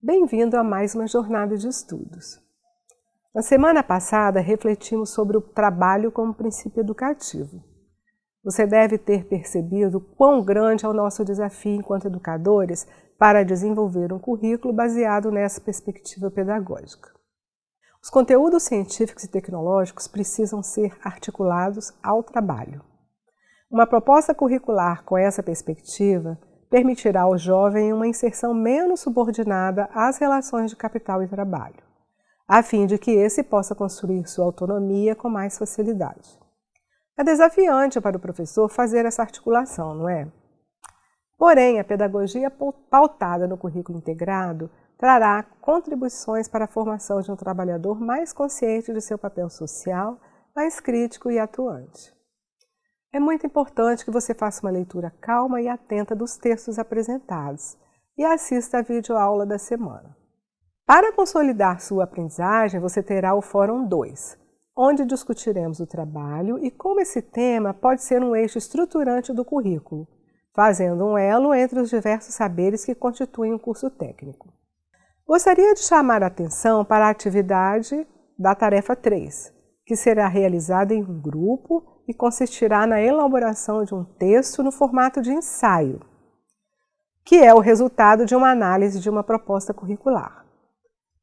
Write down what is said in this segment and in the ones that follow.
Bem-vindo a mais uma jornada de estudos. Na semana passada, refletimos sobre o trabalho como princípio educativo. Você deve ter percebido quão grande é o nosso desafio enquanto educadores para desenvolver um currículo baseado nessa perspectiva pedagógica. Os conteúdos científicos e tecnológicos precisam ser articulados ao trabalho. Uma proposta curricular com essa perspectiva permitirá ao jovem uma inserção menos subordinada às relações de capital e trabalho, a fim de que esse possa construir sua autonomia com mais facilidade. É desafiante para o professor fazer essa articulação, não é? Porém, a pedagogia pautada no currículo integrado trará contribuições para a formação de um trabalhador mais consciente de seu papel social, mais crítico e atuante. É muito importante que você faça uma leitura calma e atenta dos textos apresentados e assista a videoaula da semana. Para consolidar sua aprendizagem, você terá o Fórum 2, onde discutiremos o trabalho e como esse tema pode ser um eixo estruturante do currículo, fazendo um elo entre os diversos saberes que constituem um curso técnico. Gostaria de chamar a atenção para a atividade da tarefa 3, que será realizada em um grupo e consistirá na elaboração de um texto no formato de ensaio, que é o resultado de uma análise de uma proposta curricular.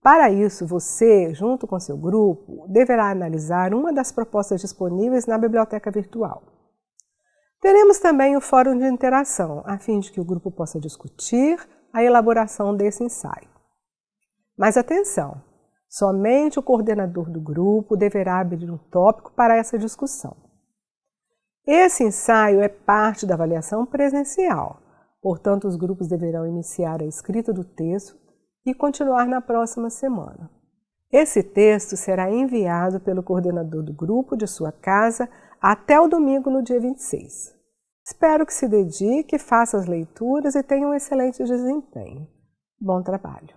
Para isso, você, junto com seu grupo, deverá analisar uma das propostas disponíveis na biblioteca virtual. Teremos também o fórum de interação, a fim de que o grupo possa discutir a elaboração desse ensaio. Mas atenção, somente o coordenador do grupo deverá abrir um tópico para essa discussão. Esse ensaio é parte da avaliação presencial, portanto, os grupos deverão iniciar a escrita do texto e continuar na próxima semana. Esse texto será enviado pelo coordenador do grupo de sua casa até o domingo, no dia 26. Espero que se dedique, faça as leituras e tenha um excelente desempenho. Bom trabalho!